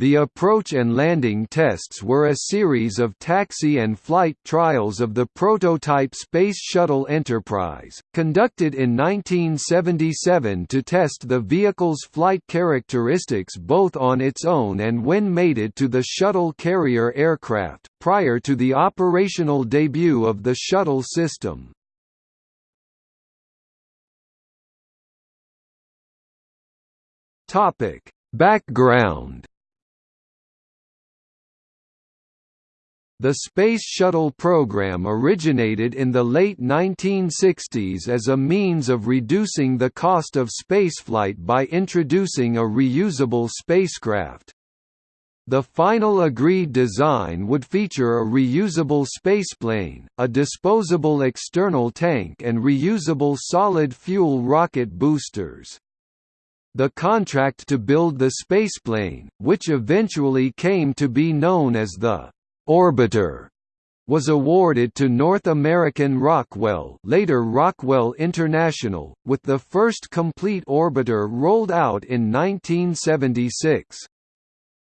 The approach and landing tests were a series of taxi and flight trials of the prototype Space Shuttle Enterprise, conducted in 1977 to test the vehicle's flight characteristics both on its own and when mated to the shuttle carrier aircraft, prior to the operational debut of the shuttle system. Background The Space Shuttle program originated in the late 1960s as a means of reducing the cost of spaceflight by introducing a reusable spacecraft. The final agreed design would feature a reusable spaceplane, a disposable external tank and reusable solid fuel rocket boosters. The contract to build the spaceplane, which eventually came to be known as the Orbiter was awarded to North American Rockwell later Rockwell International, with the first complete orbiter rolled out in 1976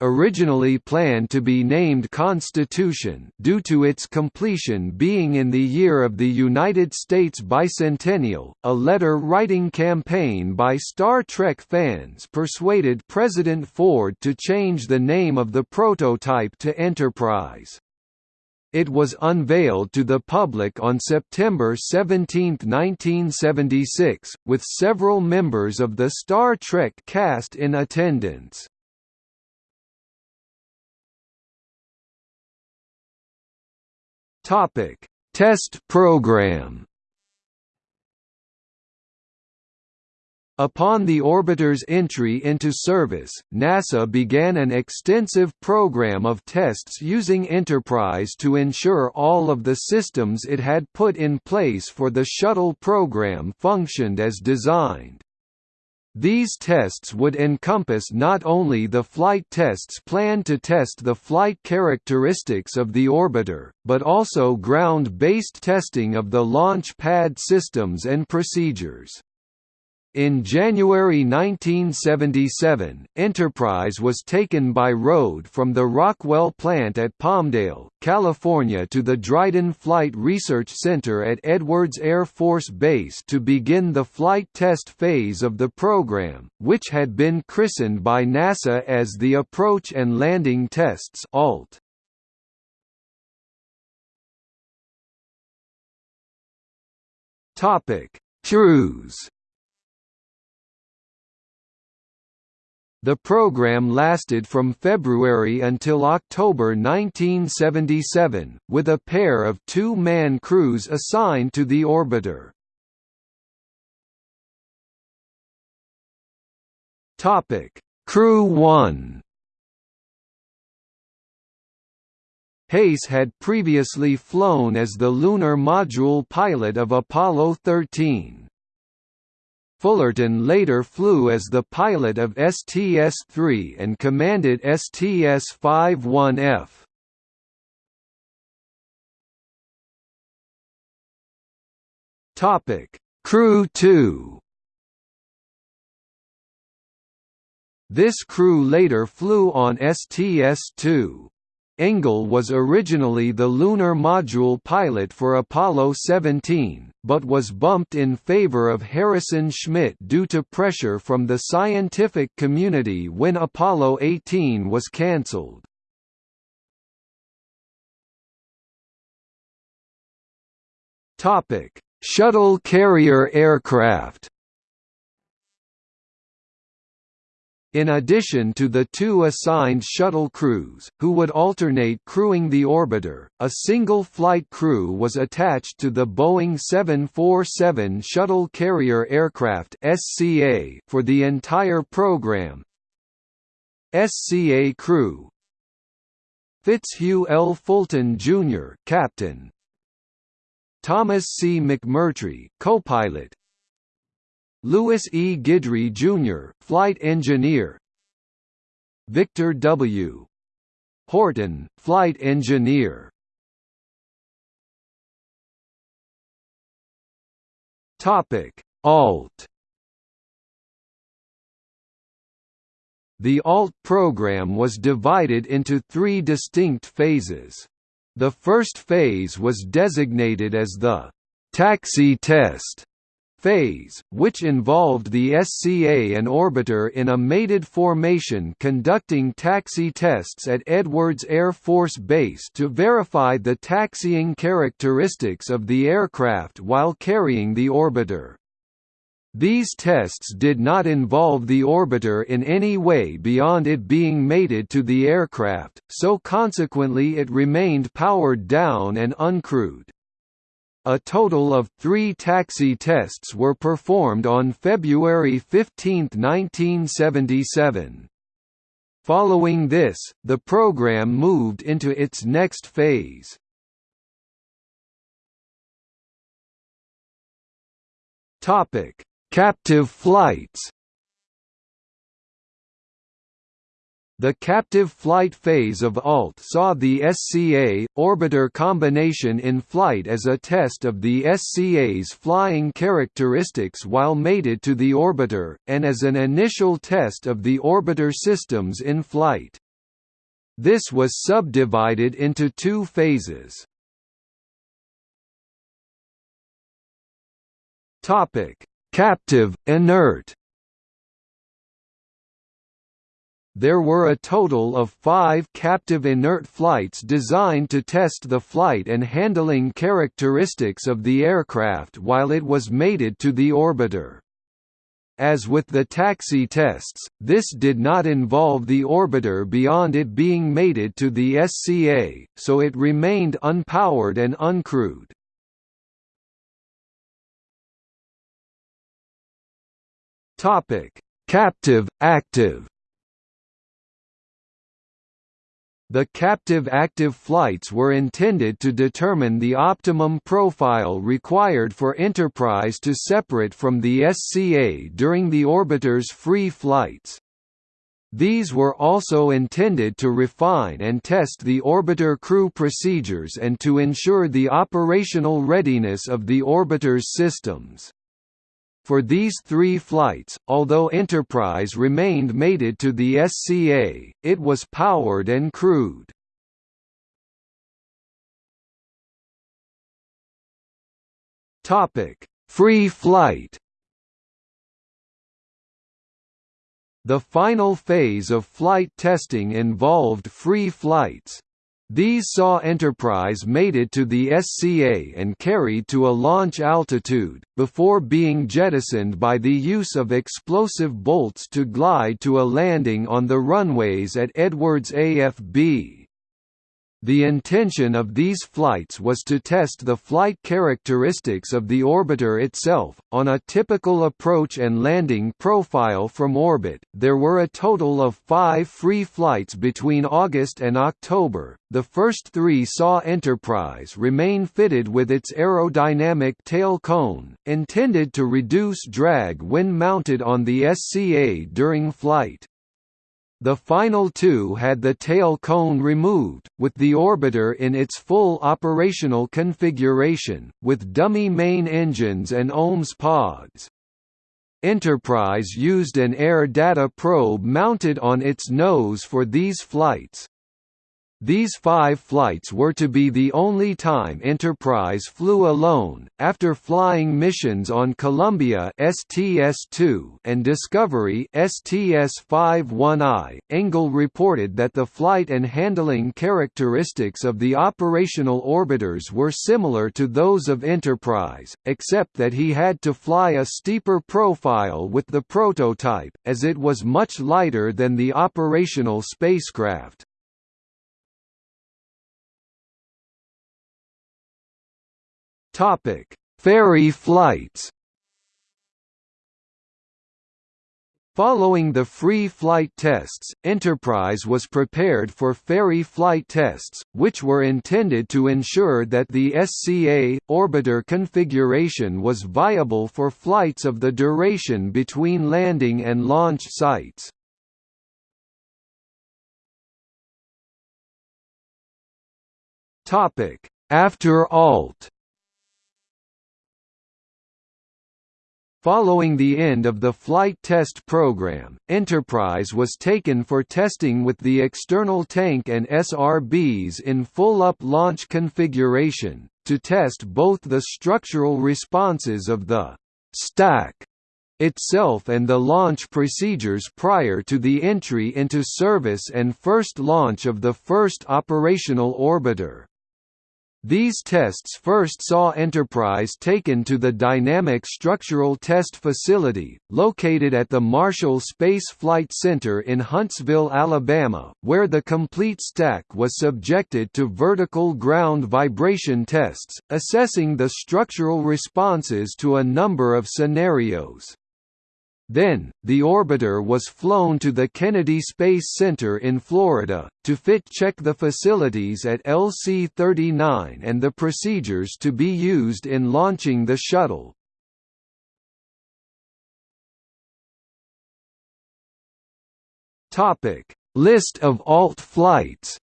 originally planned to be named Constitution due to its completion being in the year of the United States bicentennial, a letter-writing campaign by Star Trek fans persuaded President Ford to change the name of the prototype to Enterprise. It was unveiled to the public on September 17, 1976, with several members of the Star Trek cast in attendance. Topic: Test program. Upon the orbiter's entry into service, NASA began an extensive program of tests using Enterprise to ensure all of the systems it had put in place for the shuttle program functioned as designed. These tests would encompass not only the flight tests planned to test the flight characteristics of the orbiter, but also ground-based testing of the launch pad systems and procedures. In January 1977, Enterprise was taken by road from the Rockwell plant at Palmdale, California to the Dryden Flight Research Center at Edwards Air Force Base to begin the flight test phase of the program, which had been christened by NASA as the Approach and Landing Tests ALT. Topic: Cruise The program lasted from February until October 1977, with a pair of two-man crews assigned to the orbiter. Crew 1 Haise had previously flown as the lunar module pilot of Apollo 13. Fullerton later flew as the pilot of STS-3 and commanded STS-51F. Topic: Crew 2. This crew later flew on STS-2. Engle was originally the lunar module pilot for Apollo 17, but was bumped in favor of Harrison Schmitt due to pressure from the scientific community when Apollo 18 was cancelled. Shuttle carrier aircraft In addition to the two assigned shuttle crews, who would alternate crewing the orbiter, a single flight crew was attached to the Boeing 747 Shuttle Carrier Aircraft (SCA) for the entire program. SCA crew Fitzhugh L. Fulton Jr. Captain Thomas C. McMurtry, co-pilot Louis E. Guidry, Jr., flight engineer Victor W. Horton, flight engineer Topic: Alt The ALT program was divided into three distinct phases. The first phase was designated as the «taxi test» phase, which involved the SCA and orbiter in a mated formation conducting taxi tests at Edwards Air Force Base to verify the taxiing characteristics of the aircraft while carrying the orbiter. These tests did not involve the orbiter in any way beyond it being mated to the aircraft, so consequently it remained powered down and uncrewed. A total of three taxi tests were performed on February 15, 1977. Following this, the program moved into its next phase. Captive flights The captive flight phase of ALT saw the SCA orbiter combination in flight as a test of the SCA's flying characteristics while mated to the orbiter, and as an initial test of the orbiter systems in flight. This was subdivided into two phases. Captive, inert There were a total of five captive inert flights designed to test the flight and handling characteristics of the aircraft while it was mated to the orbiter. As with the taxi tests, this did not involve the orbiter beyond it being mated to the SCA, so it remained unpowered and uncrewed. Captive, active The captive active flights were intended to determine the optimum profile required for Enterprise to separate from the SCA during the orbiter's free flights. These were also intended to refine and test the orbiter crew procedures and to ensure the operational readiness of the orbiter's systems. For these three flights, although Enterprise remained mated to the SCA, it was powered and crewed. Free flight The final phase of flight testing involved free flights. These saw Enterprise mated to the SCA and carried to a launch altitude, before being jettisoned by the use of explosive bolts to glide to a landing on the runways at Edwards AFB. The intention of these flights was to test the flight characteristics of the orbiter itself. On a typical approach and landing profile from orbit, there were a total of five free flights between August and October. The first three saw Enterprise remain fitted with its aerodynamic tail cone, intended to reduce drag when mounted on the SCA during flight. The final two had the tail cone removed, with the orbiter in its full operational configuration, with dummy main engines and OMS pods. Enterprise used an air data probe mounted on its nose for these flights. These five flights were to be the only time Enterprise flew alone. After flying missions on Columbia STS-2 and Discovery STS-51I, Engle reported that the flight and handling characteristics of the operational orbiters were similar to those of Enterprise, except that he had to fly a steeper profile with the prototype, as it was much lighter than the operational spacecraft. Topic: Ferry flights. Following the free flight tests, Enterprise was prepared for ferry flight tests, which were intended to ensure that the SCA orbiter configuration was viable for flights of the duration between landing and launch sites. After ALT Following the end of the flight test program, Enterprise was taken for testing with the external tank and SRBs in full-up launch configuration, to test both the structural responses of the «stack» itself and the launch procedures prior to the entry into service and first launch of the first operational orbiter. These tests first saw Enterprise taken to the Dynamic Structural Test Facility, located at the Marshall Space Flight Center in Huntsville, Alabama, where the complete stack was subjected to vertical ground vibration tests, assessing the structural responses to a number of scenarios. Then, the orbiter was flown to the Kennedy Space Center in Florida, to fit-check the facilities at LC-39 and the procedures to be used in launching the shuttle. List of alt flights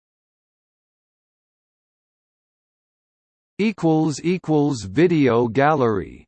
Video gallery